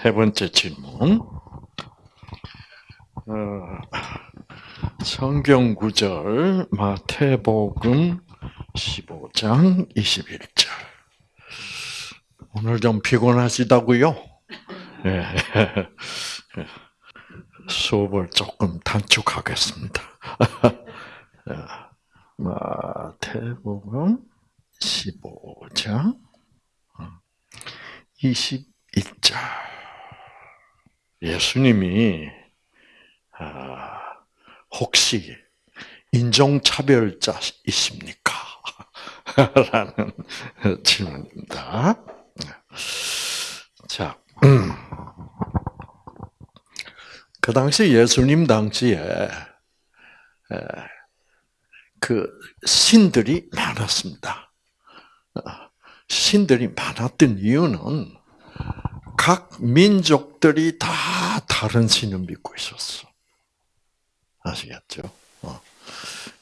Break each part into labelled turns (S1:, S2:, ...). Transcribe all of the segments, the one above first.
S1: 세 번째 질문. 어, 성경 구절 마태복음 15장 21절. 오늘 좀 피곤하시다고요? 네. 수업을 조금 단축하겠습니다. 마태복음 15장 21절. 예수님이 아, 혹시 인종차별자이십니까? 라는 질문입니다. 자, 음. 그 당시 예수님 당시에 그 신들이 많았습니다. 어, 신들이 많았던 이유는 각 민족들이 다 다른 신을 믿고 있었어. 아시겠죠? 어.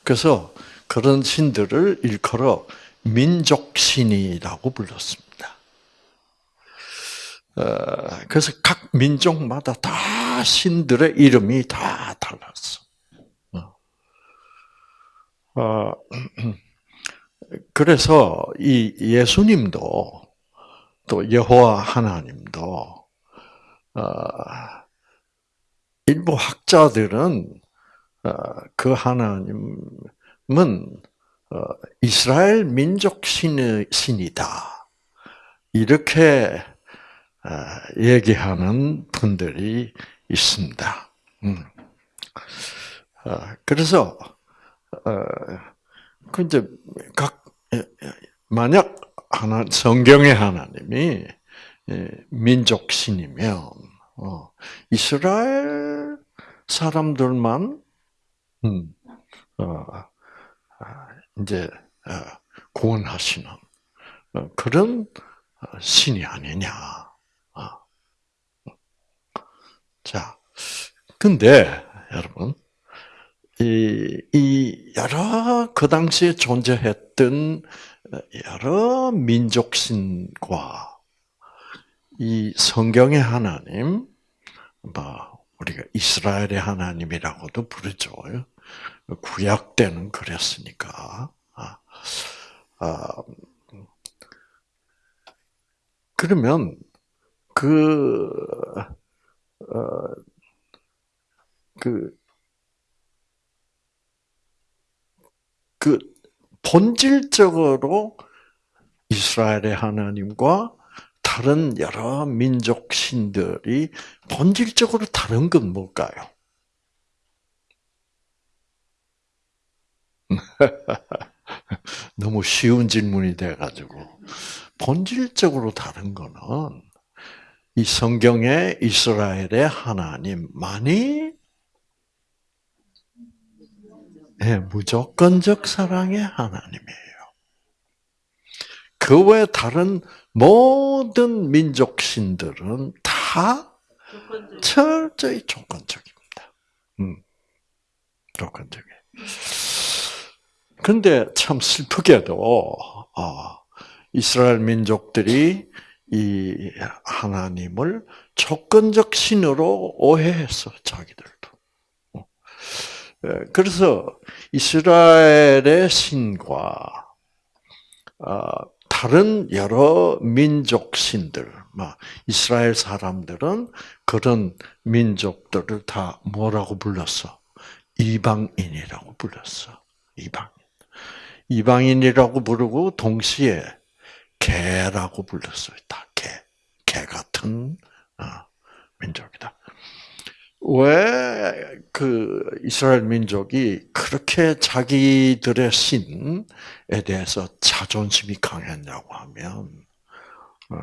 S1: 그래서 그런 신들을 일컬어 민족신이라고 불렀습니다. 어, 그래서 각 민족마다 다 신들의 이름이 다 달랐어. 어, 그래서 이 예수님도 또 여호와 하나님도 일부 학자들은 그 하나님은 이스라엘 민족 신이다 이렇게 얘기하는 분들이 있습니다. 음. 그래서 그 이제 각 만약 하나 성경의 하나님이 민족 신이면 어, 이스라엘 사람들만 음, 어, 아, 이제 어, 구원하시는 그런 신이 아니냐. 자, 근데 여러분 이, 이 여러 그 당시에 존재했던 여러 민족신과 이 성경의 하나님, 뭐 우리가 이스라엘의 하나님이라고도 부르죠. 구약 때는 그랬으니까. 아, 아, 그러면 그, 어, 그, 그 본질적으로 이스라엘의 하나님과 다른 여러 민족 신들이 본질적으로 다른 건 뭘까요? 너무 쉬운 질문이 돼가지고 본질적으로 다른 거는 이 성경의 이스라엘의 하나님만이 네, 무조건적 사랑의 하나님이에요. 그 외 다른 모든 민족 신들은 다 철저히 조건적입니다. 음, 조건적이. 근데 참 슬프게도 어, 이스라엘 민족들이 이 하나님을 조건적 신으로 오해했어 자기들도. 예, 그래서 이스라엘의 신과 어, 다른 여러 민족 신들, 이스라엘 사람들은 그런 민족들을 다 뭐라고 불렀어? 이방인이라고 불렀어. 이방인. 이방인이라고 부르고 동시에 개라고 불렀어요. 다 개. 개 같은 어, 민족이다. 왜 그 이스라엘 민족이 그렇게 자기들의 신에 대해서 자존심이 강했냐고 하면 어,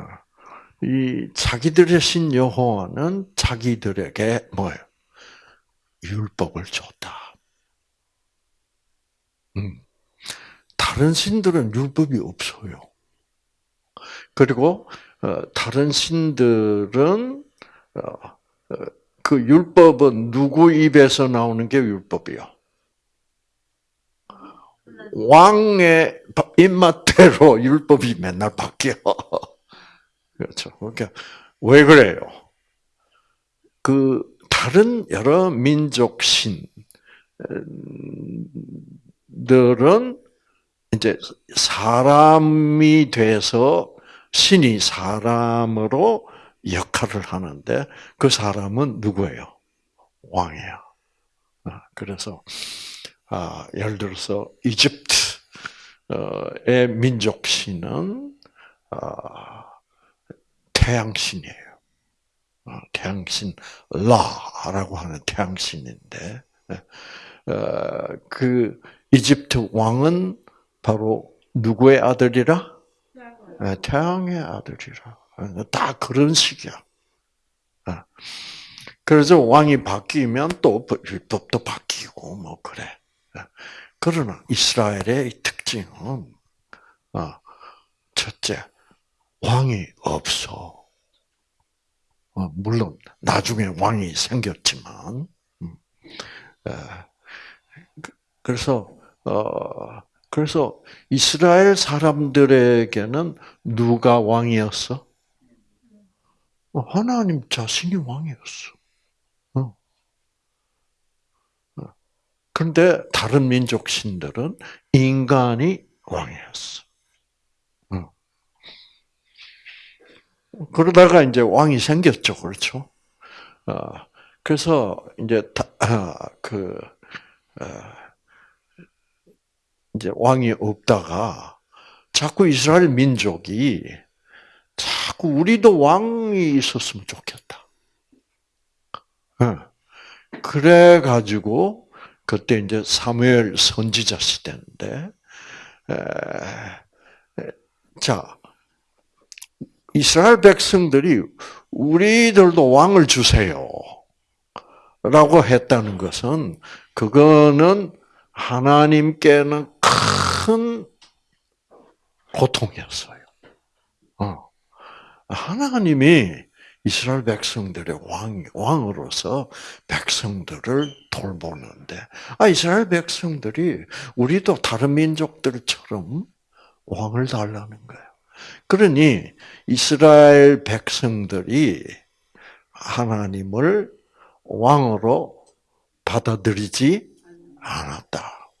S1: 이 자기들의 신 여호와는 자기들에게 뭐예요? 율법을 줬다. 음. 다른 신들은 율법이 없어요. 그리고 어, 다른 신들은 어, 그 율법은 누구 입에서 나오는 게 율법이요? 왕의 입맛대로 율법이 맨날 바뀌어. 그렇죠. 그러니까 왜 그래요? 그 다른 여러 민족 신들은 이제 사람이 돼서 신이 사람으로 역할을 하는데 그 사람은 누구예요? 왕이야. 아, 그래서 아, 예를 들어서 이집트의 민족 신은 아, 태양신이에요. 아, 태양신 라라고 하는 태양신인데 그 이집트 왕은 바로 누구의 아들이라? 태양의 아들이라. 다 그런 식이야. 그래서 왕이 바뀌면 또 율법도 바뀌고 뭐 그래. 그러나 이스라엘의 특징은 어, 첫째 왕이 없어. 어, 물론 나중에 왕이 생겼지만 음, 그, 그래서 어, 그래서 이스라엘 사람들에게는 누가 왕이었어? 하나님 자신이 왕이었어. 그런데 다른 민족 신들은 인간이 왕이었어. 그러다가 이제 왕이 생겼죠, 그렇죠? 어, 그래서 이제 아, 그 어, 이제 왕이 없다가 자꾸 이스라엘 민족이 자꾸 우리도 왕이 있었으면 좋겠다. 그래 가지고 그때 이제 사무엘 선지자 시대인데, 에, 자, 이스라엘 백성들이 우리들도 왕을 주세요. 라고 했다는 것은, 그거는 하나님께는 큰 고통이었어요. 어. 하나님이 이스라엘 백성들의 왕, 왕으로서 백성들을 돌보는데, 아, 이스라엘 백성들이 우리도 다른 민족들처럼 왕을 달라는 거예요. 그러니 이스라엘 백성들이 하나님을 왕으로 받아들이지 않았다.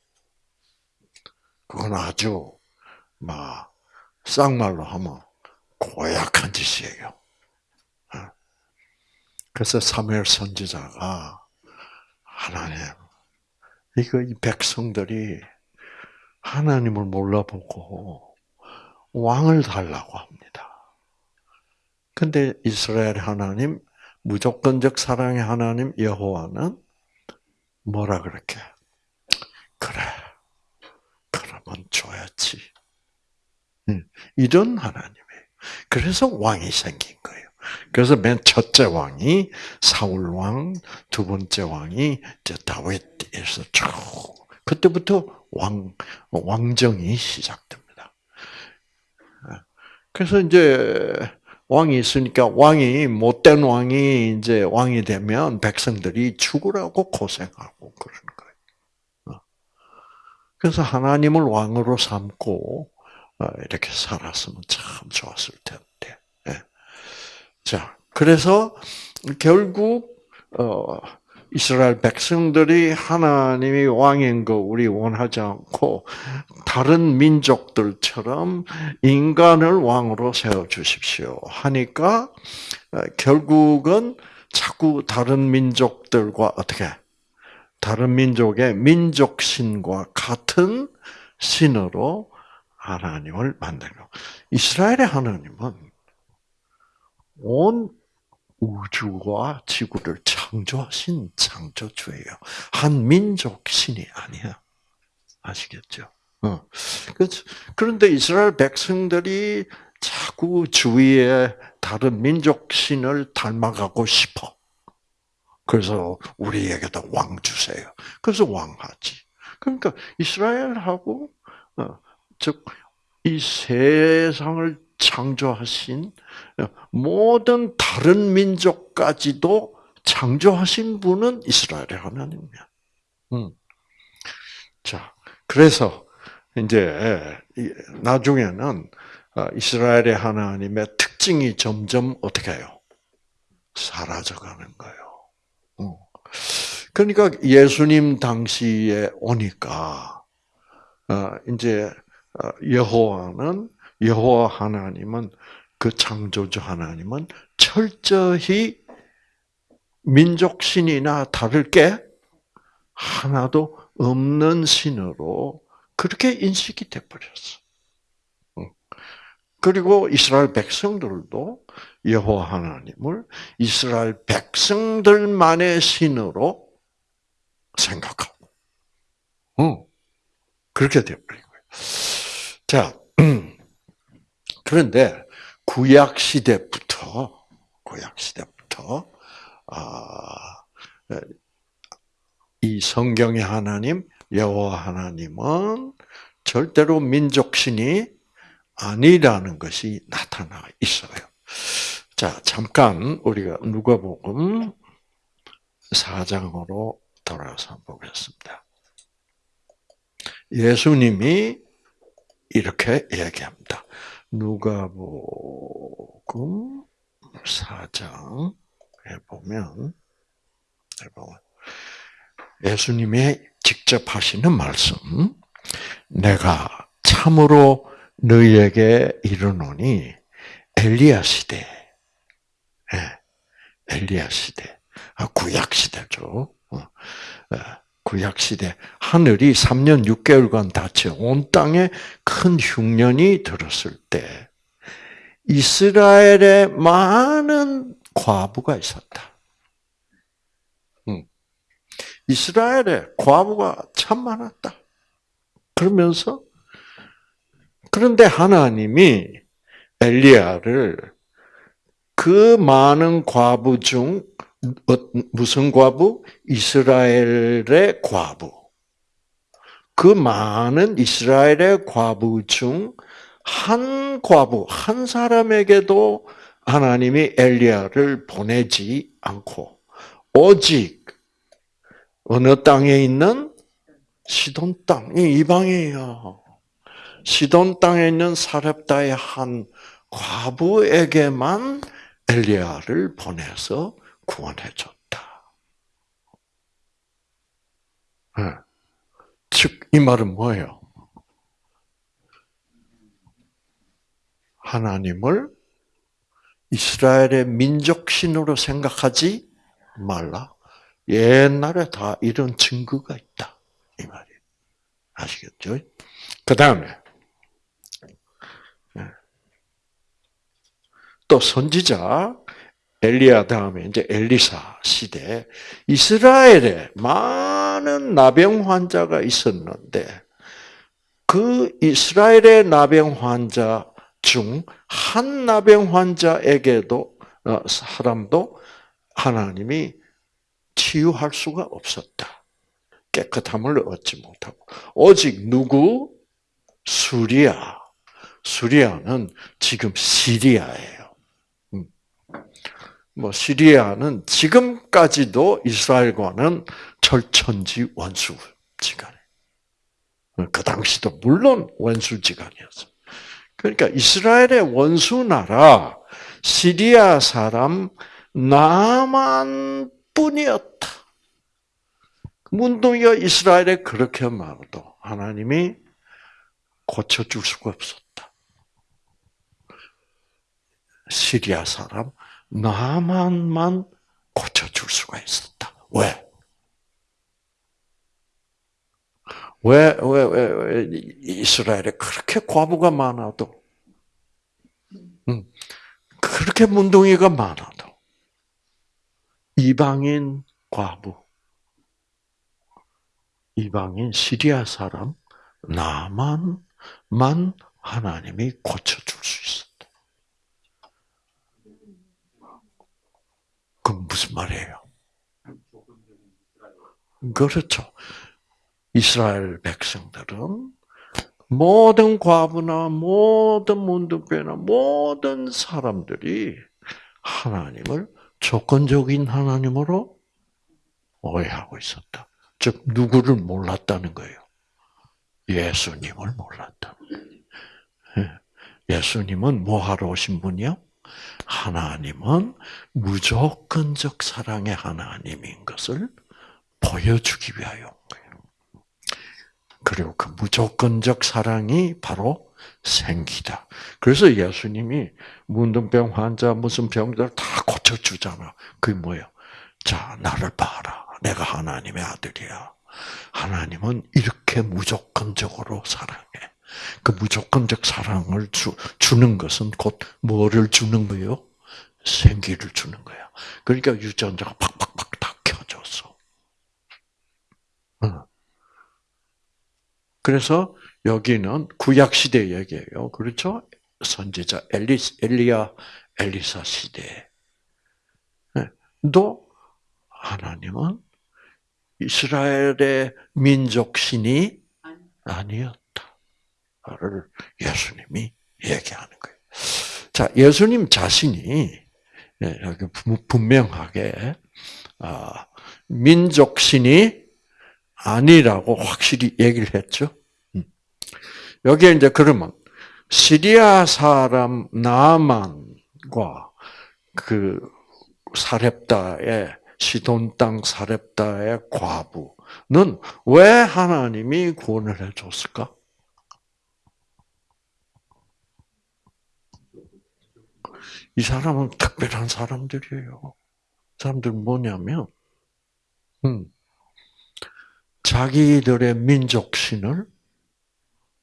S1: 그건 아주, 막, 쌍말로 하면 고약한 짓이에요. 그래서 사무엘 선지자가 하나님, 이거 이 백성들이 하나님을 몰라보고 왕을 달라고 합니다. 근데 이스라엘 하나님, 무조건적 사랑의 하나님 여호와는 뭐라 그렇게? 그래, 그러면 줘야지. 이런 하나님이에요. 그래서 왕이 생긴 거예요. 그래서 맨 첫째 왕이 사울 왕, 두 번째 왕이 이제 다윗에서 쭉 그때부터 왕 왕정이 시작됩니다. 그래서 이제 왕이 있으니까 왕이 못된 왕이 이제 왕이 되면 백성들이 죽으라고 고생하고 그러는 거예요. 그래서 하나님을 왕으로 삼고 어, 이렇게 살았으면 참 좋았을 텐데. 자, 그래서 결국 어, 이스라엘 백성들이 하나님이 왕인 거 우리 원하지 않고 다른 민족들처럼 인간을 왕으로 세워 주십시오. 하니까 어, 결국은 자꾸 다른 민족들과 어떻게? 다른 민족의 민족신과 같은 신으로 하나님을 만들고 이스라엘의 하나님은 온 우주와 지구를 창조하신 창조주예요. 한 민족 신이 아니야. 아시겠죠? 어. 그런데 이스라엘 백성들이 자꾸 주위에 다른 민족 신을 닮아가고 싶어. 그래서 우리에게도 왕 주세요. 그래서 왕 하지. 그러니까 이스라엘하고 어, 즉 이 세상을 창조하신 모든 다른 민족까지도 창조하신 분은 이스라엘의 하나님이야. 음. 자, 그래서 이제 나중에는 어, 이스라엘의 하나님의 특징 특징이 점점 어떻게 해요? 사라져가는 거예요. 어. 그러니까 예수님 당시에 오니까 어, 이제 어, 여호와는 여호와 하나님은 그 창조주 하나님은 철저히 민족 신이나 다를 게 하나도 없는 신으로 그렇게 인식이 돼 버렸어. 그리고 이스라엘 백성들도 여호와 하나님을 이스라엘 백성들만의 신으로 생각하고, 어, 그렇게 되어버린 거예요. 자, 그런데 구약 시대부터 구약 시대부터 아, 이 성경의 하나님 여호와 하나님은 절대로 민족신이 아니라는 것이 나타나 있어요. 자, 잠깐 우리가 누가복음 4장으로 돌아서 보겠습니다. 예수님이 이렇게 얘기합니다. 누가복음 4장에 보면 예수님이 직접 하시는 말씀. 내가 참으로 너희에게 이르노니 엘리야 시대, 예, 엘리야 시대, 아, 구약 시대죠. 어, 어, 구약 시대 하늘이 3년 6개월간 닫혀 온 땅에 큰 흉년이 들었을 때 이스라엘에 많은 과부가 있었다. 이스라엘에 과부가 참 많았다. 그러면서 그런데 하나님이 엘리야를 그 많은 과부 중 어, 무슨 과부? 이스라엘의 과부. 그 많은 이스라엘의 과부 중 한 과부, 한 사람에게도 하나님이 엘리야를 보내지 않고 오직 어느 땅에 있는 시돈 땅이 이방이에요. 시돈 땅에 있는 사렙다의 한 과부에게만 엘리야를 보내서 구원해 줬다. 네. 즉, 이 말은 뭐예요? 하나님을 이스라엘의 민족신으로 생각하지 말라. 옛날에 다 이런 증거가 있다. 이 말이에요. 아시겠죠? 그 다음에, 네. 또 선지자, 엘리야 다음에 이제 엘리사 시대, 이스라엘에 많은 나병 환자가 있었는데, 그 이스라엘의 나병 환자 중 한 나병 환자에게도, 어, 사람도 하나님이 치유할 수가 없었다. 깨끗함을 얻지 못하고 오직 누구 수리아 수리아는 지금 시리아예요. 음. 뭐 시리아는 지금까지도 이스라엘과는 철천지 원수 지간에 그 당시도 물론 원수 지간이었어. 그러니까 이스라엘의 원수 나라 시리아 사람 나만 뿐이었다. 문둥이가 이스라엘에 그렇게 말도 하나님이 고쳐줄 수가 없었다. 시리아 사람 나만만 고쳐줄 수가 있었다. 왜? 왜, 왜, 왜, 왜 이스라엘에 그렇게 과부가 많아도, 음, 그렇게 문둥이가 많아도, 이방인 과부, 이방인 시리아 사람, 나만만 하나님이 고쳐줄 수 있었다. 그건 무슨 말이에요? 그렇죠. 이스라엘 백성들은 모든 과부나 모든 문둥배나 모든 사람들이 하나님을 조건적인 하나님으로 오해하고 있었다. 즉 누구를 몰랐다는 거예요. 예수님을 몰랐다. 예. 예수님은 뭐 하러 오신 분이요? 하나님은 무조건적 사랑의 하나님인 것을 보여주기 위하여. 그리고 그 무조건적 사랑이 바로 생기다. 그래서 예수님이 문둥병 환자 무슨 병들 다 고쳐주잖아. 그게 뭐예요? 자, 나를 봐라. 내가 하나님의 아들이야. 하나님은 이렇게 무조건적으로 사랑해. 그 무조건적 사랑을 주, 주는 것은 곧 뭐를 주는 거예요? 생기를 주는 거야. 그러니까 유전자가 팍팍팍 다 켜졌어. 그래서 여기는 구약 시대 얘기예요. 그렇죠? 선지자 엘리 엘리야 엘리사 시대. 또 하나님은 이스라엘의 민족 신이 아니었다 를 예수님이 얘기하는 거예요. 자, 예수님 자신이 예, 분명하게 아, 민족 신이 아니라고 확실히 얘기를 했죠. 음. 여기에 이제 그러면 시리아 사람 나만과 그 사렙다의 시돈 땅 사렙다의 과부는 왜 하나님이 구원을 해줬을까? 이 사람은 특별한 사람들이에요. 사람들 뭐냐면, 음, 자기들의 민족신을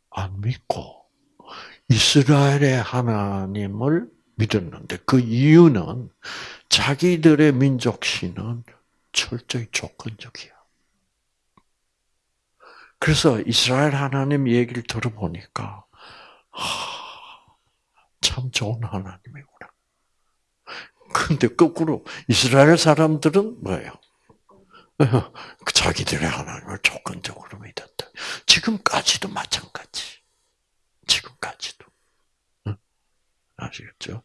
S1: 안 믿고 이스라엘의 하나님을 믿었는데 그 이유는 자기들의 민족신은 철저히 조건적이야. 그래서 이스라엘 하나님 얘기를 들어보니까 하, 참 좋은 하나님이구나. 근데 거꾸로 이스라엘 사람들은 뭐예요? 자기들의 하나님을 조건적으로 믿었다. 지금까지도 마찬가지. 지금까지도. 아시겠죠?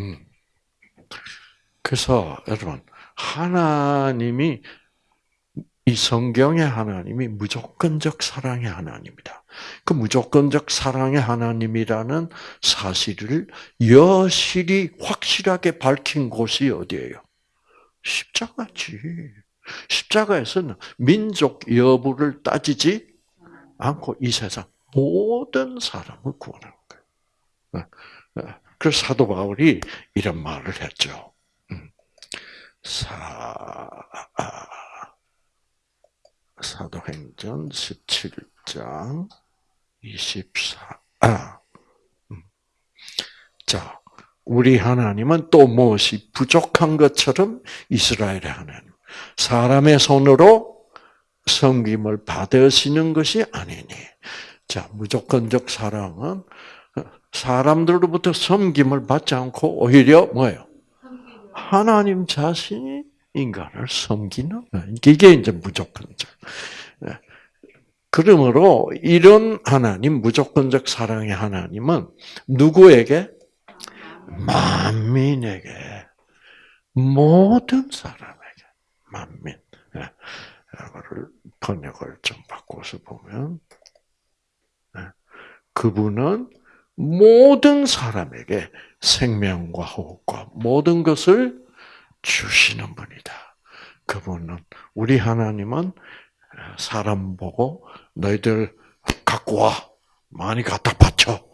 S1: 음. 그래서 여러분 하나님이 이 성경의 하나님이 무조건적 사랑의 하나님이다. 그 무조건적 사랑의 하나님이라는 사실을 여실히 확실하게 밝힌 곳이 어디예요? 십자가지. 십자가에서는 민족 여부를 따지지 않고 이 세상 모든 사람을 구원하는 거예요. 네. 네. 그래서 사도 바울이 이런 말을 했죠. 음. 사, 아, 사도행전 17장 24. 아, 음. 자, 우리 하나님은 또 무엇이 부족한 것처럼 이스라엘의 하나님. 사람의 손으로 섬김을 받으시는 것이 아니니. 자, 무조건적 사랑은 사람들로부터 섬김을 받지 않고 오히려 뭐예요? 하나님 자신이 인간을 섬기는 이게 이제 무조건적. 네. 그러므로 이런 하나님 무조건적 사랑의 하나님은 누구에게 만민에게 모든 사람에게 만민. 이거를 번역을 좀 바꿔서 보면 그분은 모든 사람에게 생명과 호흡과 모든 것을 주시는 분이다. 그분은 우리 하나님은 사람 보고 너희들 갖고 와 많이 갖다 바쳐.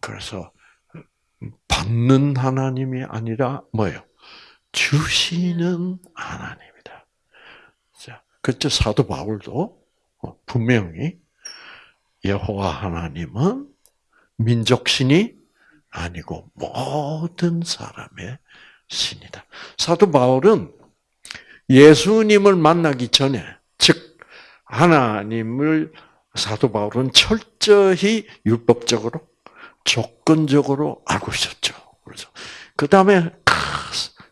S1: 그래서 받는 하나님이 아니라 뭐예요? 주시는 하나님이다. 자, 그때 사도 바울도 분명히 여호와 하나님은 민족신이 아니고 모든 사람의 신이다. 사도 바울은 예수님을 만나기 전에, 즉 하나님을 사도 바울은 철저히 율법적으로 조건적으로 알고 있었죠. 그래서 그 다음에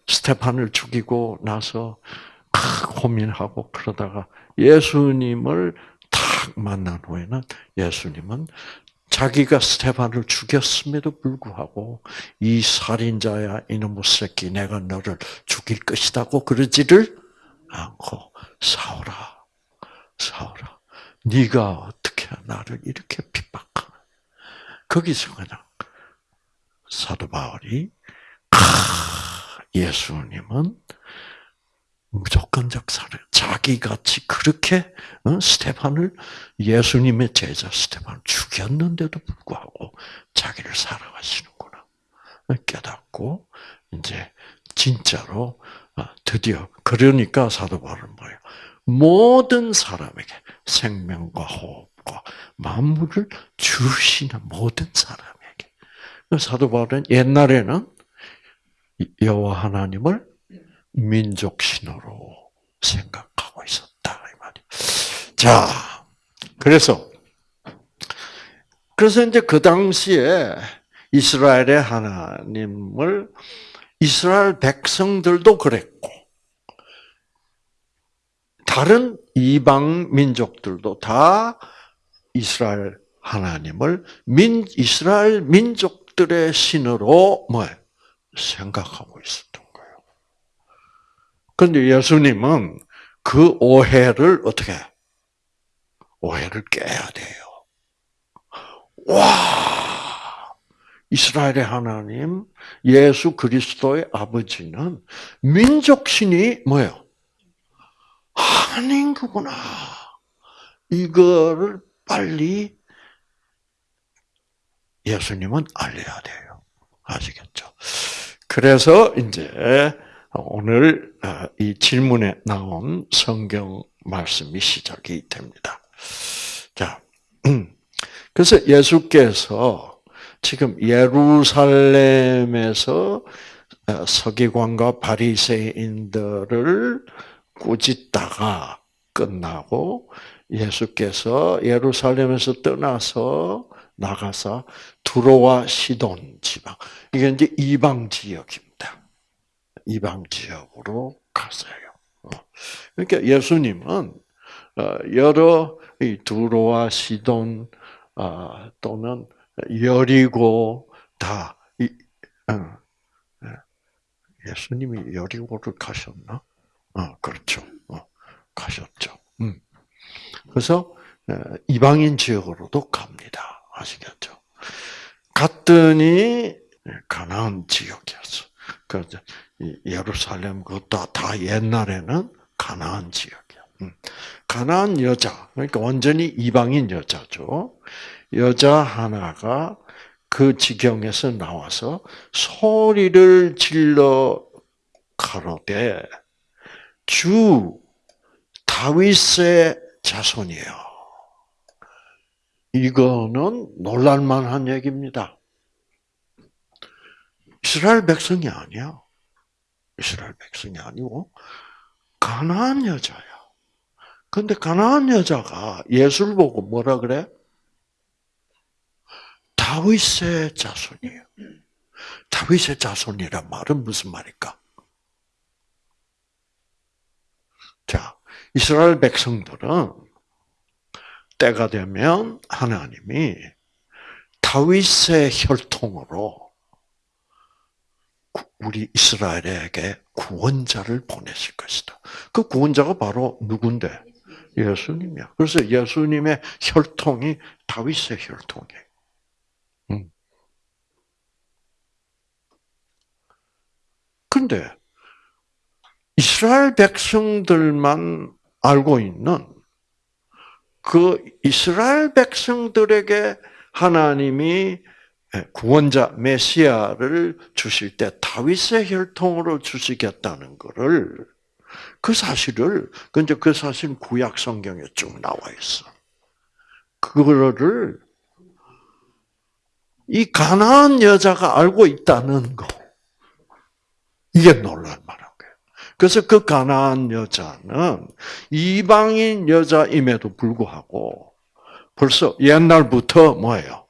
S1: 스테판을 죽이고 나서 고민하고 그러다가 예수님을 탁 만난 후에는 예수님은 자기가 스테반을 죽였음에도 불구하고 이 살인자야 이놈의 새끼 내가 너를 죽일 것이다고 그러지를 않고 사오라 사오라. 네가 어떻게 나를 이렇게 핍박하나 거기서 그냥 사도 바울이 예수님은 무조건적 살해. 자기같이 그렇게 어? 스테판을 예수님의 제자 스테판을 죽였는데도 불구하고 자기를 사랑하시는구나 깨닫고 이제 진짜로 어, 드디어 그러니까 사도 바울은 뭐예요? 모든 사람에게 생명과 호흡과 만물을 주시는 모든 사람에게 사도 바울은 옛날에는 여호와 하나님을 민족 신호로 생각하고 있었다 이 말이. 자, 그래서 그래서 이제 그 당시에 이스라엘의 하나님을 이스라엘 백성들도 그랬고 다른 이방 민족들도 다 이스라엘 하나님을 민 이스라엘 민족들의 신으로 뭐 생각하고 있었던. 그런데 예수님은 그 오해를 어떻게 오해를 깨야 돼요. 와 이스라엘의 하나님 예수 그리스도의 아버지는 민족신이 뭐예요? 아닌 거구나. 이거를 빨리 예수님은 알려야 돼요. 아시겠죠? 그래서 이제 오늘 어, 이 질문에 나온 성경 말씀이 시작이 됩니다. 자, 그래서 예수께서 지금 예루살렘에서 어, 서기관과 바리새인들을 꾸짖다가 끝나고 예수께서 예루살렘에서 떠나서 나가서 두로와 시돈 지방 이게 이제 이방 지역입니다. 이방 지역으로 갔어요. 어. 그러니까 예수님은 어, 여러 두로와 시돈 어, 또는 여리고 다 예수님이 여리고를 가셨나? 어, 그렇죠. 어, 가셨죠. 음. 그래서 이방인 지역으로도 갑니다. 아시겠죠? 갔더니 가나안 지역이었어. 그 예루살렘 그것도 다 옛날에는 가나안 지역이야. 음. 가나안 여자 그러니까 완전히 이방인 여자죠. 여자 하나가 그 지경에서 나와서 소리를 질러 가로되 주 다윗의 자손이에요. 이거는 놀랄만한 얘기입니다. 이스라엘 백성이 아니야. 이스라엘 백성이 아니고 가나안 여자야. 근데 가나안 여자가 예수를 보고 뭐라 그래? 다윗의 자손이에요. 다윗의 자손이란 말은 무슨 말일까? 자, 이스라엘 백성들은 때가 되면 하나님이 다윗의 혈통으로 우리 이스라엘에게 구원자를 보내실 것이다. 그 구원자가 바로 누군데? 예수님이야. 그래서 예수님의 혈통이 다윗의 혈통이에요. 음. 근데 이스라엘 백성들만 알고 있는 그 이스라엘 백성들에게 하나님이 구원자 메시아를 주실 때 다윗의 혈통으로 주시겠다는 것을 그 사실을 근데 그 사실 구약 성경에 쭉 나와 있어. 그거를 이 가나안 여자가 알고 있다는 거 이게 놀랄 만한. 그래서 그 가나안 여자는 이방인 여자임에도 불구하고 벌써 옛날부터 뭐예요?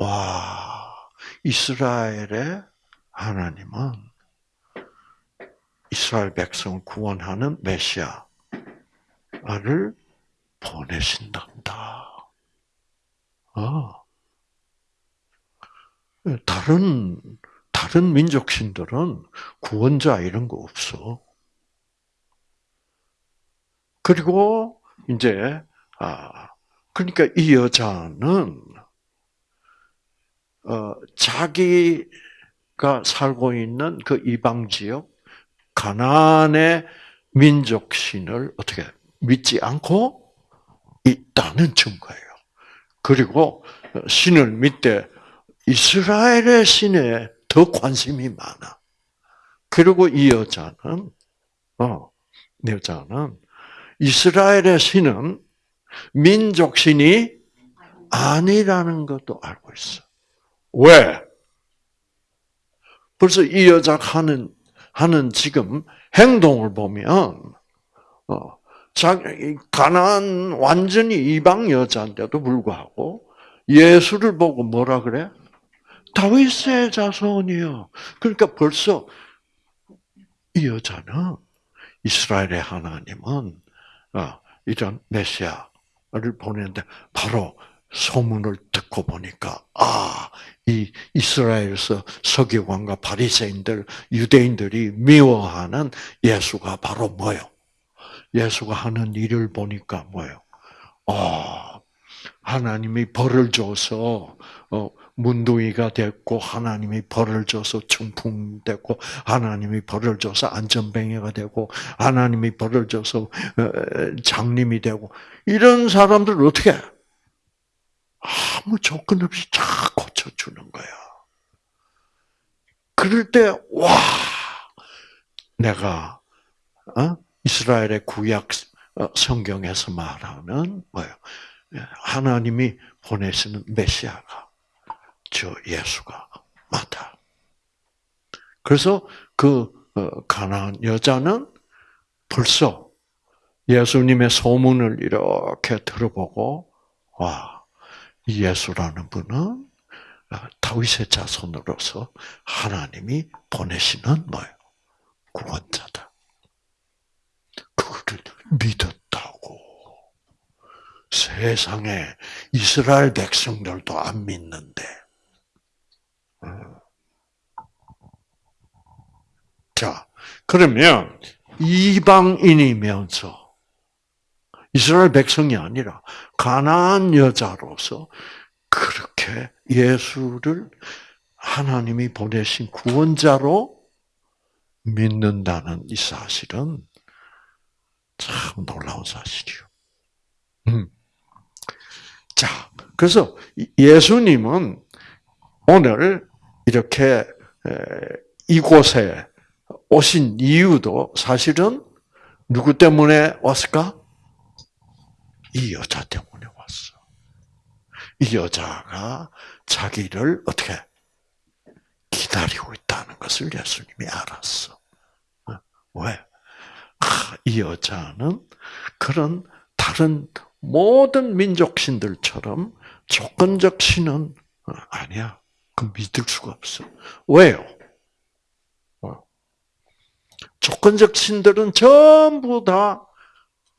S1: 와, 이스라엘의 하나님은 이스라엘 백성을 구원하는 메시아를 보내신단다. 어. 다른 다른 민족 신들은 구원자 이런 거 없어. 그리고 이제 아 그러니까 이 여자는 어, 자기가 살고 있는 그 이방 지역 가나안의 민족 신을 어떻게 믿지 않고 있다는 증거예요. 그리고 신을 믿되 이스라엘의 신에 더 관심이 많아. 그리고 이 여자는 어, 여자는 이스라엘의 신은 민족 신이 아니라는 것도 알고 있어. 왜? 벌써 이 여자가 하는 하는 지금 행동을 보면 어, 가난 완전히 이방 여자인데도 불구하고 예수를 보고 뭐라 그래? 다윗의 자손이요. 그러니까 벌써 이 여자는 이스라엘의 하나님은 어, 이런 메시아를 보내는데 바로 소문을 듣고 보니까 아, 이 이스라엘에서 서기관과 바리새인들, 유대인들이 미워하는 예수가 바로 뭐요? 예수가 하는 일을 보니까 뭐요? 아, 하나님이 벌을 줘서 어, 문둥이가 됐고 하나님이 벌을 줘서 충풍됐고 하나님이 벌을 줘서 안전뱅이가 되고 하나님이 벌을 줘서 어, 장님이 되고 이런 사람들 어떻게 아무 조건 없이 다고 쳐주는 거야. 그럴 때, 와, 내가, 어? 이스라엘의 구약 어, 성경에서 말하는 뭐예요? 하나님이 보내시는 메시아가 저 예수가 맞다. 그래서 그 어, 가나안 여자는 벌써 예수님의 소문을 이렇게 들어보고 와 예수라는 분은 다윗의 자손으로서 하나님이 보내시는 뭐예요? 구원자다. 그거를 믿었다고. 세상에 이스라엘 백성들도 안 믿는데. 어. 자, 그러면 이방인이면서 이스라엘 백성이 아니라 가나안 여자로서 그렇게 예수를 하나님이 보내신 구원자로 믿는다는 이 사실은 참 놀라운 사실이요. 음. 자, 그래서 예수님은 오늘 이렇게 이곳에 오신 이유도 사실은 누구 때문에 왔을까? 이 여자 때문에. 이 여자가 자기를 어떻게 기다리고 있다는 것을 예수님이 알았어. 어? 왜? 아, 이 여자는 그런 다른 모든 민족 신들처럼 조건적 신은 어, 아니야. 그 믿을 수가 없어. 왜요? 어. 조건적 신들은 전부 다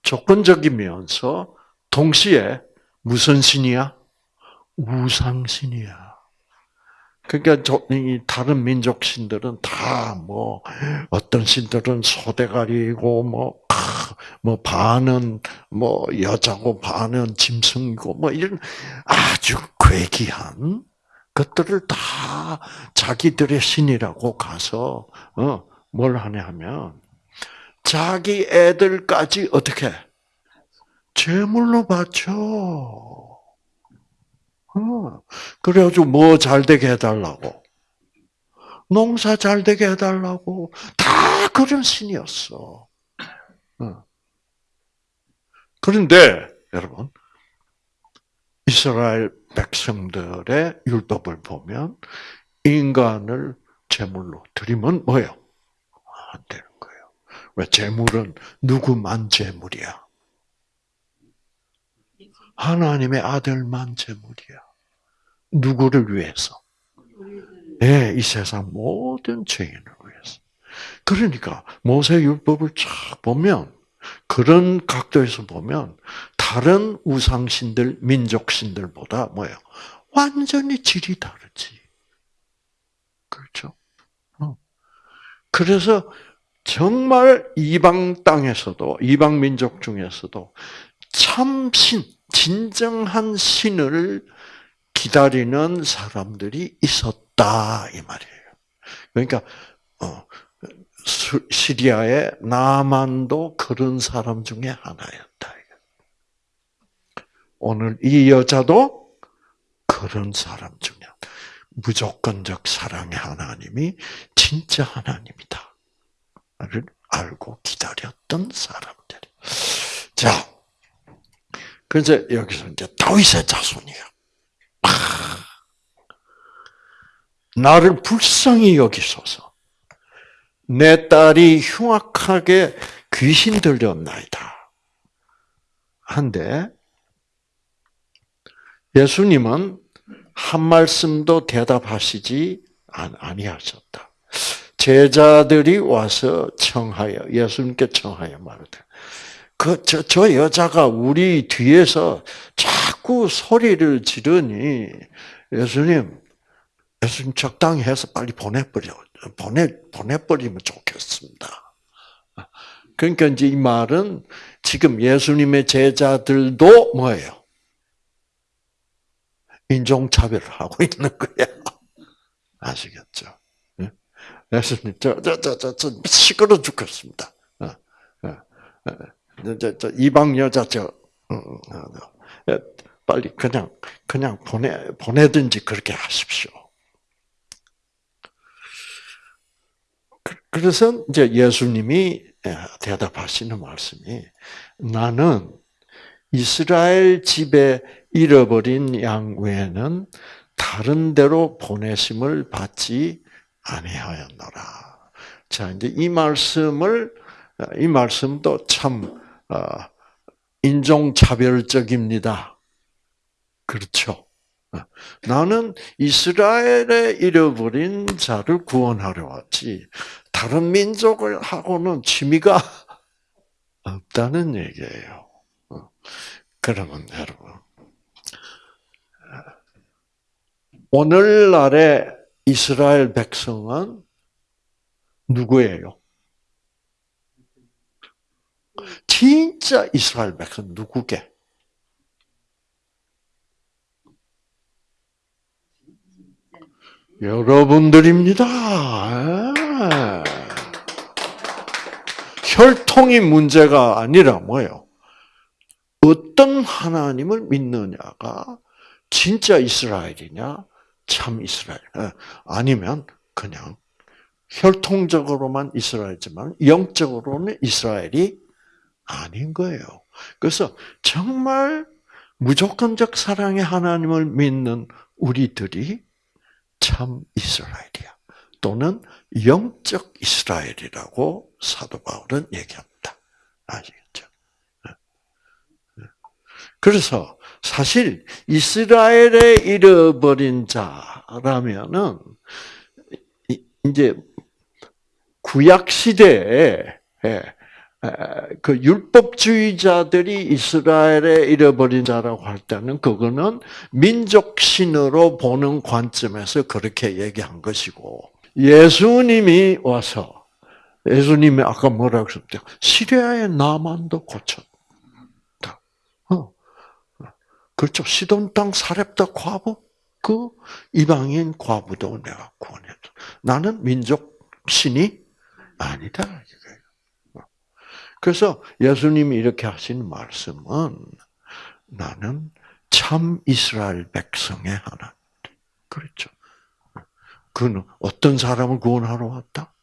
S1: 조건적이면서 동시에 무슨 신이야? 우상신이야. 그러니까 다른 민족 신들은 다 뭐 어떤 신들은 소대가리고 뭐뭐 뭐 반은 뭐 여자고 반은 짐승이고 뭐 이런 아주 괴기한 것들을 다 자기들의 신이라고 가서 어뭘 하냐 하면 자기 애들까지 어떻게 제물로 바쳐. 어. 그래가지고 뭐 잘 되게 해달라고. 농사 잘 되게 해달라고. 다 그런 신이었어. 어. 그런데, 여러분, 이스라엘 백성들의 율법을 보면, 인간을 제물로 드리면 뭐예요? 안 되는 거예요. 왜? 제물은 누구만 제물이야? 하나님의 아들만 제물이야. 누구를 위해서? 예, 이 세상 모든 죄인을 위해서. 그러니까 모세 율법을 쫙 보면 그런 각도에서 보면 다른 우상신들, 민족신들보다 뭐예요? 완전히 질이 다르지. 그렇죠? 어. 그래서 정말 이방 땅에서도 이방 민족 중에서도 참신 진정한 신을 기다리는 사람들이 있었다 이 말이에요. 그러니까 어, 시리아의 나만도 그런 사람 중에 하나였다. 오늘 이 여자도 그런 사람 중에 무조건적 사랑의 하나님이 진짜 하나님이다. 를 알고 기다렸던 사람들. 자, 그래서 여기서 이제 다윗의 자손이야. 나를 불쌍히 여기소서. 내 딸이 흉악하게 귀신 들렸나이다. 한데 예수님은 한 말씀도 대답하시지 아니하셨다. 제자들이 와서 청하여 예수님께 청하여 말하되 그 저 저 여자가 우리 뒤에서 자꾸 소리를 지르니 예수님 예수님 적당히 해서 빨리 보내버려 보내 보내버리면 좋겠습니다. 그러니까 이제 이 말은 지금 예수님의 제자들도 뭐예요? 인종차별을 하고 있는 거야. 아시겠죠? 예수님, 저, 저, 저, 저, 저, 시끄러 죽겠습니다. 저, 저, 이방 여자, 저, 빨리 그냥, 그냥 보내, 보내든지 그렇게 하십시오. 그, 그래서 이제 예수님이 대답하시는 말씀이 나는 이스라엘 집에 잃어버린 양 외에는 다른 데로 보내심을 받지 아니하였노라. 자, 이제 이 말씀을 이 말씀도 참 어, 인종차별적입니다. 그렇죠. 어, 나는 이스라엘에 잃어버린 자를 구원하려 왔지 다른 민족을 하고는 취미가 없다는 얘기예요. 어, 그러면 여러분 오늘날의 이스라엘 백성은 누구예요? 진짜 이스라엘 백성 누구게? 여러분들입니다. 예. 혈통이 문제가 아니라 뭐예요? 어떤 하나님을 믿느냐가 진짜 이스라엘이냐, 참 이스라엘. 예. 아니면 그냥 혈통적으로만 이스라엘이지만 영적으로는 이스라엘이 아닌 거예요. 그래서 정말 무조건적 사랑의 하나님을 믿는 우리들이 참 이스라엘이야. 또는 영적 이스라엘이라고 사도 바울은 얘기합니다. 아시겠죠? 그래서 사실 이스라엘에 잃어버린 자라면은 이제 구약 시대에 예, 그 율법주의자들이 이스라엘에 잃어버린 자라고 할 때는 그거는 민족신으로 보는 관점에서 그렇게 얘기한 것이고 예수님이 와서 예수님이 아까 뭐라고 했었죠? 시리아의 나만도 고쳤. 그렇죠. 시돈 땅 사렙다 과부 그 이방인 과부도 내가 구원했다. 나는 민족 신이 아니다. 그래서 예수님이 이렇게 하신 말씀은 나는 참 이스라엘 백성의 하나. 그렇죠. 그는 어떤 사람을 구원하러 왔다?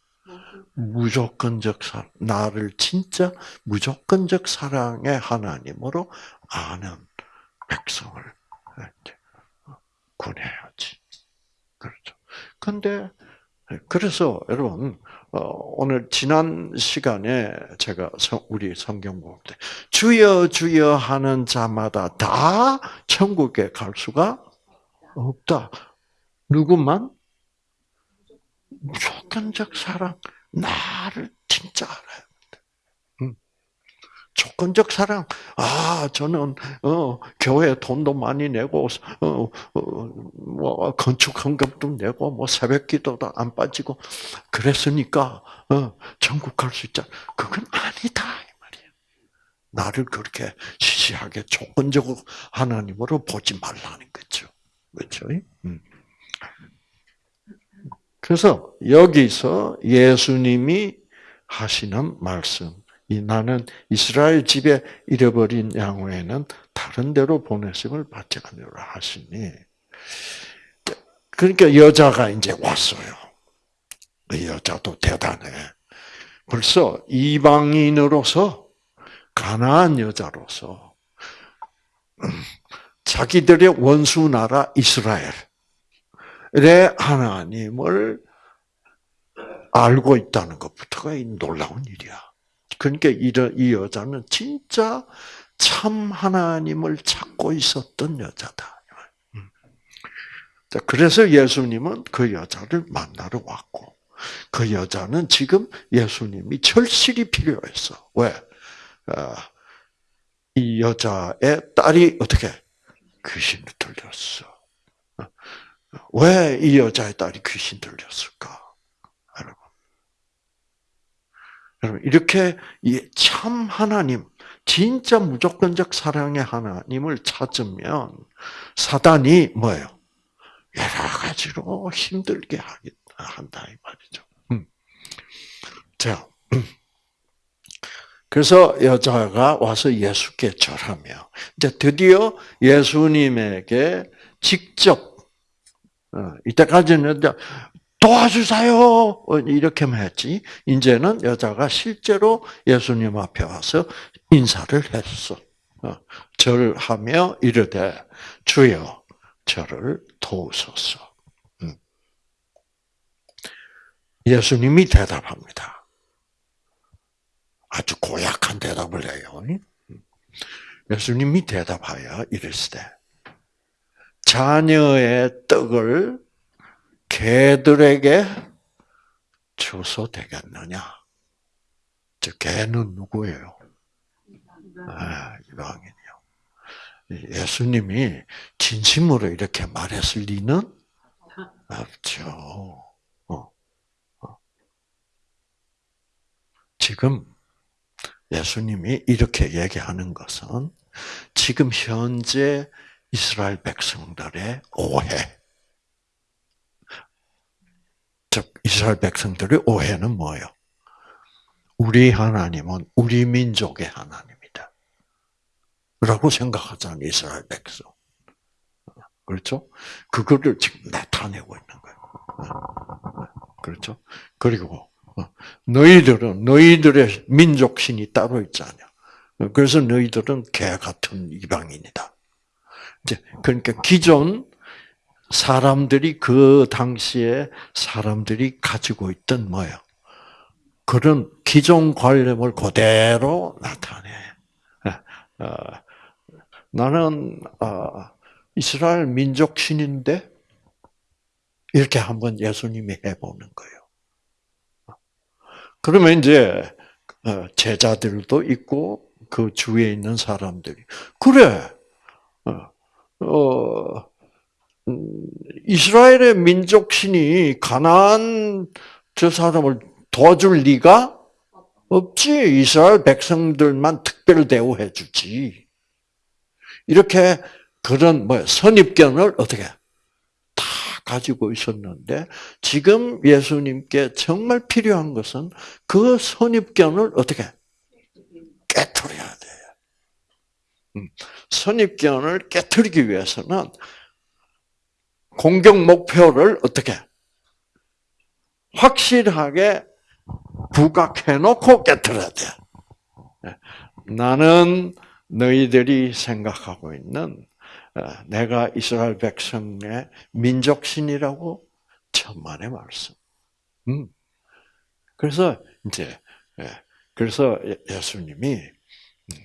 S1: 무조건적 사랑, 나를 진짜 무조건적 사랑의 하나님으로 아는 백성을 구해야지. 그렇죠. 근데 그래서 여러분 어, 오늘 지난 시간에 제가 우리 성경 볼 때 주여 주여 하는 자마다 다 천국에 갈 수가 없다. 누구만 무조건적 사랑 나를 진짜 알아요. 조건적 사랑. 아, 저는 어, 교회 돈도 많이 내고 어, 어, 뭐 건축 헌금도 내고 뭐 새벽 기도도 안 빠지고 그랬으니까 어, 천국 갈 수 있다. 그건 아니다 이 말이에요. 나를 그렇게 시시하게 조건적으로 하나님으로 보지 말라는 거죠. 그렇죠? 음. 그래서 여기서 예수님이 하시는 말씀, 이 나는 이스라엘 집에 잃어버린 양외에는 다른 데로 보내심을 받지 않으라 하시니. 그러니까 여자가 이제 왔어요. 그 여자도 대단해. 벌써 이방인으로서 가나안 여자로서 자기들의 원수 나라 이스라엘의 하나님을 알고 있다는 것부터가 놀라운 일이야. 그러니까 이 여자는 진짜 참 하나님을 찾고 있었던 여자다. 음. 그래서 예수님은 그 여자를 만나러 왔고, 그 여자는 지금 예수님이 절실히 필요했어. 왜? 어, 이 여자의 딸이 어떻게 귀신을 들렸어. 어, 왜 이 여자의 딸이 귀신 들렸을까? 여러분. 여러분, 이렇게 참 하나님, 진짜 무조건적 사랑의 하나님을 찾으면 사단이 뭐예요? 여러 가지로 힘들게 한다 이 말이죠. 음. 자, 그래서 여자가 와서 예수께 절하며 이제 드디어 예수님에게 직접 어, 이때까지는 도와주세요 이렇게만 했지 이제는 여자가 실제로 예수님 앞에 와서 인사를 했어. 어, 절하며 이르되 주여 저를 도우소서. 음. 예수님이 대답합니다. 아주 고약한 대답을 해요. 예수님이 대답하여 이르시되 자녀의 떡을 개들에게 주소 되겠느냐? 저 개는 누구예요? 아, 이방인이요. 예수님이 진심으로 이렇게 말했을 리는 없죠. 어. 어. 지금 예수님이 이렇게 얘기하는 것은 지금 현재 이스라엘 백성들의 오해. 즉, 이스라엘 백성들의 오해는 뭐예요? 우리 하나님은 우리 민족의 하나님이다. 라고 생각하잖아요, 이스라엘 백성. 그렇죠? 그거를 지금 나타내고 있는 거예요. 그렇죠? 그리고 어, 너희들은 너희들의 민족 신이 따로 있잖아. 그래서 너희들은 개 같은 이방인이다. 이제 그러니까 기존 사람들이 그 당시에 사람들이 가지고 있던 뭐예요? 그런 기존 관념을 그대로 나타내. 예, 어, 나는 어, 이스라엘 민족 신인데 이렇게 한번 예수님이 해보는 거예요. 그러면 이제 어, 제자들도 있고 그 주위에 있는 사람들이 그래 어, 이스라엘의 민족신이 가나안 저 사람을 도와줄 리가 없지. 이스라엘 백성들만 특별 대우해 주지. 이렇게 그런 뭐 선입견을 어떻게 가지고 있었는데 지금 예수님께 정말 필요한 것은 그 선입견을 어떻게 깨뜨려야 돼요. 음, 선입견을 깨뜨리기 위해서는 공격 목표를 어떻게 확실하게 부각해놓고 깨뜨려야 돼. 예, 나는 너희들이 생각하고 있는 어, 내가 이스라엘 백성의 민족신이라고 천만의 말씀. 음. 그래서 이제 예, 그래서 예, 예수님이 음,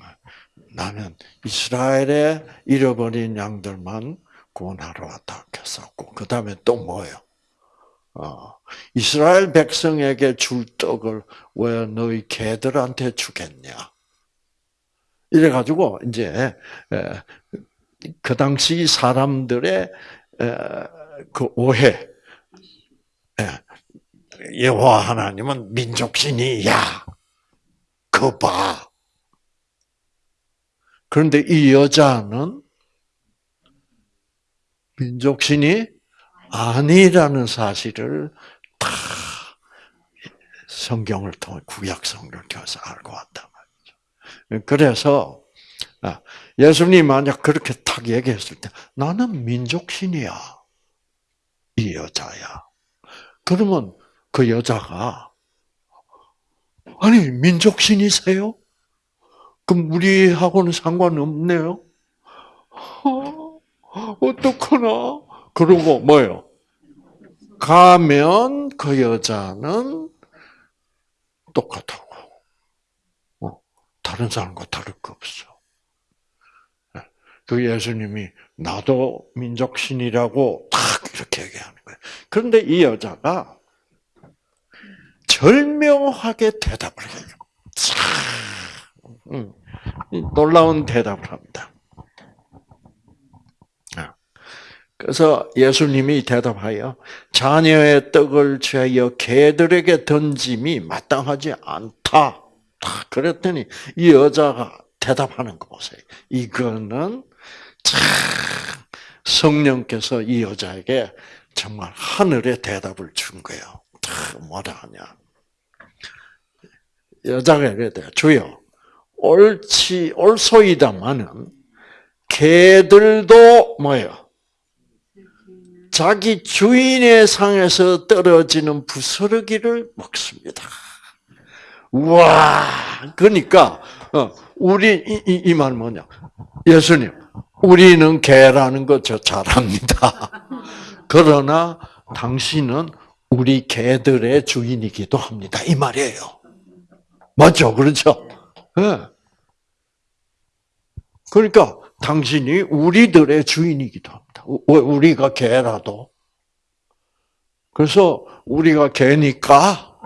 S1: 나는 이스라엘의 잃어버린 양들만 구원하러 왔다 했었고 그 다음에 또 뭐예요? 어, 이스라엘 백성에게 줄 떡을 왜 너희 개들한테 주겠냐? 이래 가지고 이제 예, 그 당시 사람들의 그 오해. 여호와 하나님은 민족신이야. 그 봐. 그런데 이 여자는 민족신이 아니라는 사실을 다 성경을 통해 구약 성경을 통해서 알고 왔단 말이죠. 그래서 아, 예수님 만약 그렇게 탁 얘기했을 때 나는 민족신이야. 이 여자야. 그러면 그 여자가 아니 민족신이세요? 그럼 우리하고는 상관없네요. 어, 어떡하나? 그러고 뭐요? 가면 그 여자는 똑같다고. 어, 다른 사람과 다를 거 없어. 예, 그 예수님이 나도 민족신이라고 딱 이렇게 얘기하는 거예요. 그런데 이 여자가 절묘하게 대답을 해요. 참, 놀라운 대답을 합니다. 그래서 예수님이 대답하여 자녀의 떡을 취하여 개들에게 던짐이 마땅하지 않다. 그랬더니 이 여자가 대답하는 거 보세요. 이거는 참 성령께서 이 여자에게 정말 하늘의 대답을 준 거예요. 뭐라 하냐. 여자가 이래요. 주여, 옳지, 옳소이다마는 개들도 뭐예요? 자기 주인의 상에서 떨어지는 부스러기를 먹습니다. 와, 그러니까 어, 우리 이말 뭐냐? 예수님, 우리는 개라는 거 저 잘합니다. 그러나 당신은 우리 개들의 주인이기도 합니다. 이 말이에요. 맞죠? 그렇죠? 네. 그러니까 당신이 우리들의 주인이기도 합니다. 우리가 개라도. 그래서 우리가 개니까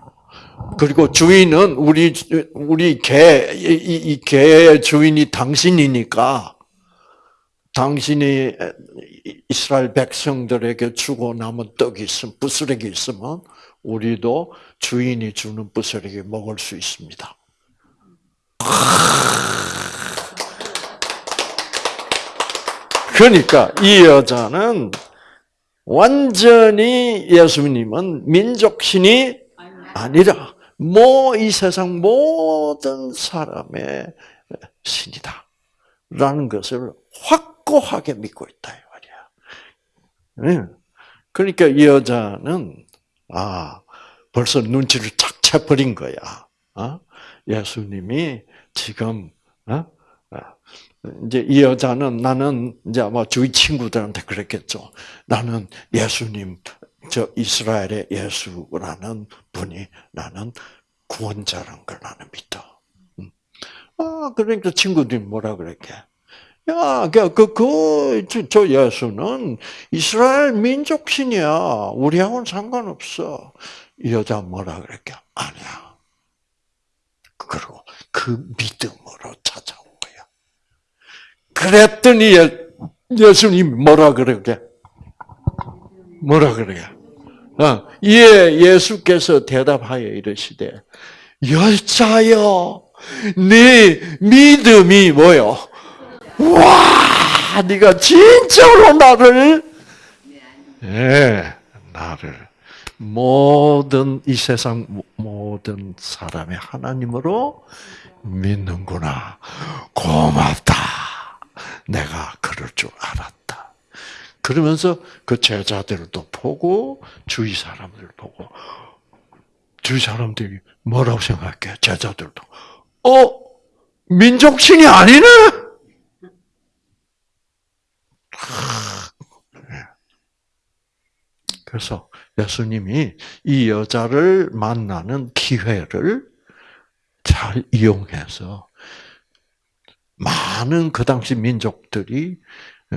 S1: 그리고 주인은 우리 우리 개이 개의 주인이 당신이니까 당신이 이스라엘 백성들에게 주고 남은 떡이 있으면 부스러기 있으면 우리도 주인이 주는 부스러기 먹을 수 있습니다. 그러니까 이 여자는 완전히 예수님은 민족신이 아니라 뭐 이 세상 모든 사람의 신이다. 라는 것을 확고하게 믿고 있다. 이 말이야. 그러니까 이 여자는, 아, 벌써 눈치를 착 채버린 거야. 어? 예수님이 지금, 어? 이제 이 여자는 나는 이제 아마 주위 친구들한테 그랬겠죠. 나는 예수님, 저 이스라엘의 예수라는 분이 나는 구원자란 걸 나는 믿어. 음. 아, 그러니까 친구들이 뭐라 그랬게? 야, 그, 그, 그, 저 예수는 이스라엘 민족신이야. 우리하고는 상관없어. 이 여자 뭐라 그랬게? 아니야. 그리고 그 믿음으로 찾아온 그랬더니 예 수님 뭐라 그러게? 뭐라 그러게? 어, 예, 예수께서 대답하여 이르시되, 여자여, 네 믿음이 뭐요? 와, 네가 진짜로 나를, 예, 나를 모든 이 세상 모든 사람의 하나님으로 믿는구나. 고맙다. 내가 그럴 줄 알았다. 그러면서 그 제자들도 보고 주위 사람들 보고 주위 사람들이 뭐라고 생각해? 제자들도 어 민족신이 아니네. 그래서 예수님이 이 여자를 만나는 기회를 잘 이용해서 많은 그 당시 민족들이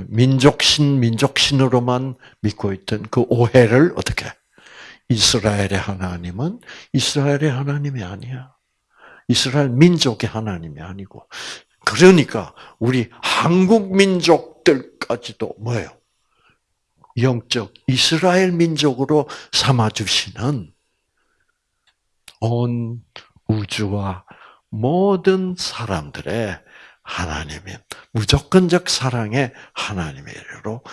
S1: 민족신, 민족신으로만 믿고 있던 그 오해를 어떻게 이스라엘의 하나님은 이스라엘의 하나님이 아니야. 이스라엘 민족의 하나님이 아니고. 그러니까 우리 한국 민족들까지도 뭐예요? 영적 이스라엘 민족으로 삼아 주시는 온 우주와 모든 사람들의 하나님인 무조건적 사랑의 하나님이로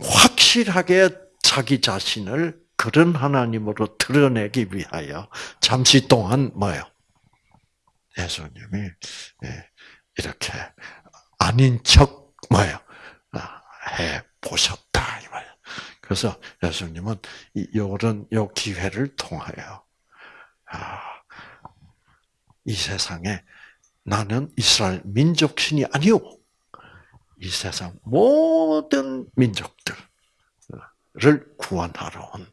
S1: 확실하게 자기 자신을 그런 하나님으로 드러내기 위하여 잠시 동안 뭐요? 예수님이 예, 이렇게 아닌 척 뭐요? 아, 해 보셨다 이 말. 그래서 예수님은 이런 요 기회를 통하여 아, 이 세상에 나는 이스라엘 민족신이 아니오. 이 세상 모든 민족들을 구원하러 온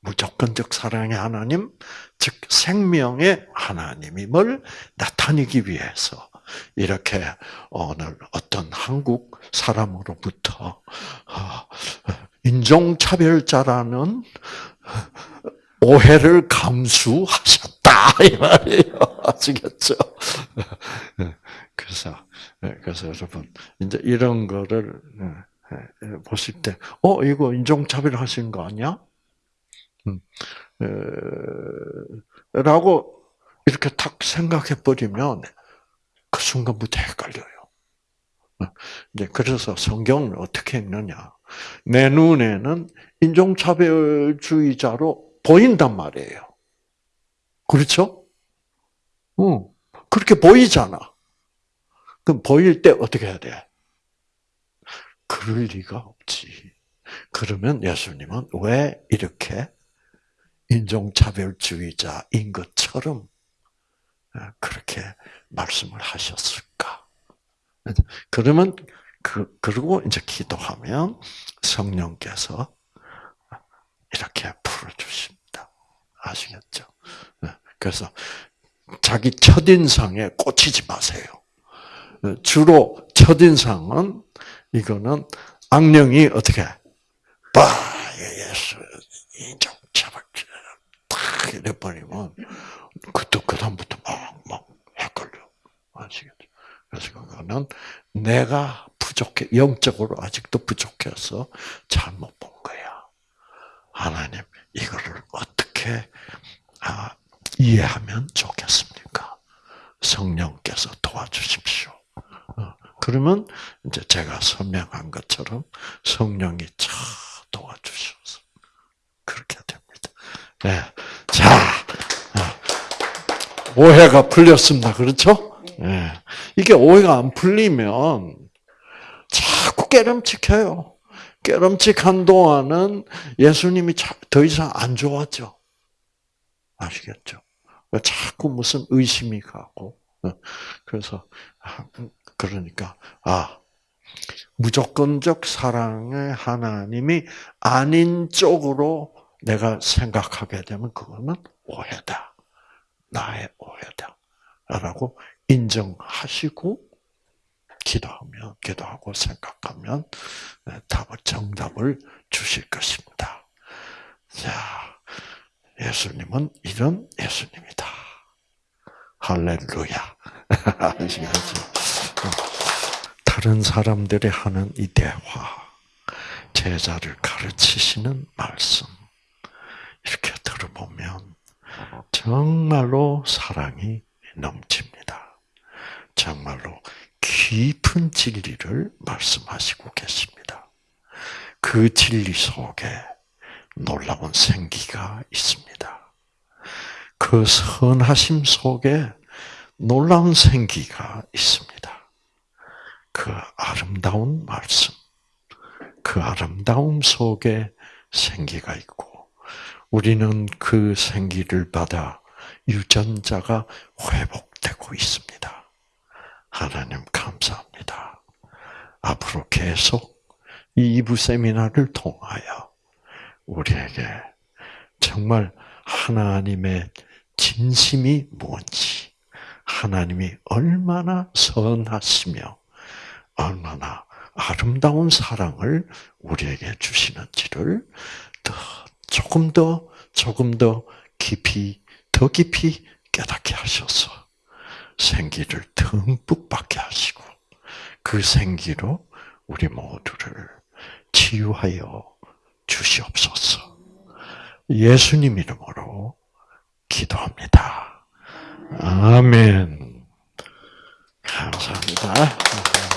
S1: 무조건적 사랑의 하나님, 즉 생명의 하나님임을 나타내기 위해서 이렇게 오늘 어떤 한국 사람으로부터 아, 인종차별자라는 오해를 감수하셨다 이 말이에요. 아시겠죠? 그래서 그래서 여러분 이제 이런 거를 보실 때, 어 이거 인종차별 하시는 거 아니야? 음, 라고 이렇게 탁 생각해 버리면 그 순간부터 헷갈려요. 이제 그래서 성경을 어떻게 읽느냐? 내 눈에는 인종차별주의자로 보인단 말이에요. 그렇죠? 응. 그렇게 보이잖아. 그럼 보일 때 어떻게 해야 돼? 그럴 리가 없지. 그러면 예수님은 왜 이렇게 인종차별주의자인 것처럼 그렇게 말씀을 하셨을까? 그러면 그 그리고 이제 기도하면 성령께서 이렇게 풀어 주십니다. 아시겠죠? 그래서 자기 첫인상에 꽂히지 마세요. 주로 첫인상은 이거는 악령이 어떻게 빠 예수 인정 잡아 딱 이래 버리면 그때 그 다음부터 막막 헷갈려 아시겠죠? 그래서 그거는 내가 부족해 영적으로 아직도 부족해서 잘못 본 거야. 하나님 이거를 어떻게 아, 이해하면 좋겠습니까? 성령께서 도와주십시오. 어, 그러면 이제 제가 설명한 것처럼 성령이 차 도와주셔서 그렇게 됩니다. 네. 자, 어, 오해가 풀렸습니다. 그렇죠? 네. 이게 오해가 안 풀리면 자꾸 깨름칙해요. 깨름칙한 동안은 예수님이 더 이상 안 좋았죠. 아시겠죠? 자꾸 무슨 의심이 가고. 어, 그래서, 아, 그러니까, 아, 무조건적 사랑의 하나님이 아닌 쪽으로 내가 생각하게 되면 그거는 오해다. 나의 오해다. 라고 인정하시고, 기도하면, 기도하고 생각하면 답을, 정답을 주실 것입니다. 자, 예수님은 이런 예수님이다. 할렐루야. 아시겠죠? 다른 사람들이 하는 이 대화, 제자를 가르치시는 말씀, 이렇게 들어보면 정말로 사랑이 넘칩니다. 정말로 깊은 진리를 말씀하시고 계십니다. 그 진리 속에 놀라운 생기가 있습니다. 그 선하심 속에 놀라운 생기가 있습니다. 그 아름다운 말씀, 그 아름다움 속에 생기가 있고, 우리는 그 생기를 받아 유전자가 회복되고 있습니다. 하나님 감사합니다. 앞으로 계속 이 2부 세미나를 통하여 우리에게 정말 하나님의 진심이 뭔지, 하나님이 얼마나 선하시며 얼마나 아름다운 사랑을 우리에게 주시는지를 더 조금 더 조금 더 깊이 더 깊이 깨닫게 하셔서 생기를 듬뿍 받게 하시고 그 생기로 우리 모두를 치유하여 주시옵소서. 예수님 이름으로 기도합니다. 아멘. 감사합니다.